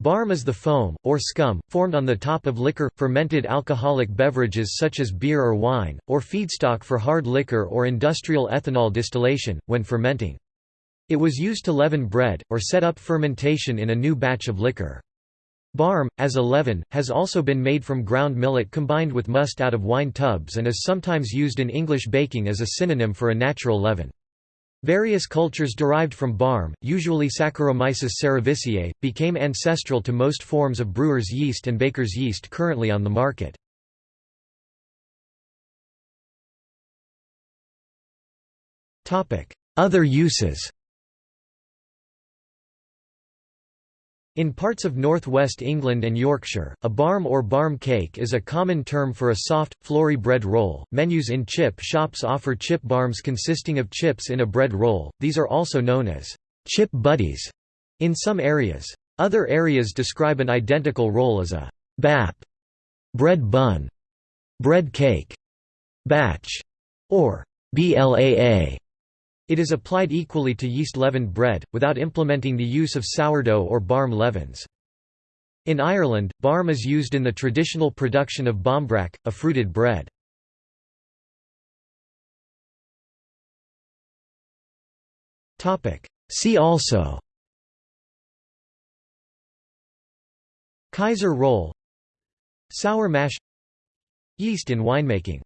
Barm is the foam, or scum, formed on the top of liquor, fermented alcoholic beverages such as beer or wine, or feedstock for hard liquor or industrial ethanol distillation, when fermenting. It was used to leaven bread, or set up fermentation in a new batch of liquor. Barm, as a leaven, has also been made from ground millet combined with must out of wine tubs and is sometimes used in English baking as a synonym for a natural leaven. Various cultures derived from barm, usually Saccharomyces cerevisiae, became ancestral to most forms of brewer's yeast and baker's yeast currently on the market. Other uses In parts of northwest England and Yorkshire, a barm or barm cake is a common term for a soft, floury bread roll. Menus in chip shops offer chip barms consisting of chips in a bread roll, these are also known as chip butties in some areas. Other areas describe an identical roll as a bap, bread bun, bread cake, batch, or blaa. It is applied equally to yeast-leavened bread, without implementing the use of sourdough or barm leavens. In Ireland, barm is used in the traditional production of barmbrack, a fruited bread. See also Kaiser roll Sour mash Yeast in winemaking